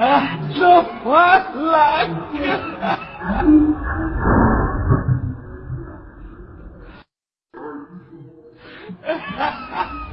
啊，我来！哈哈。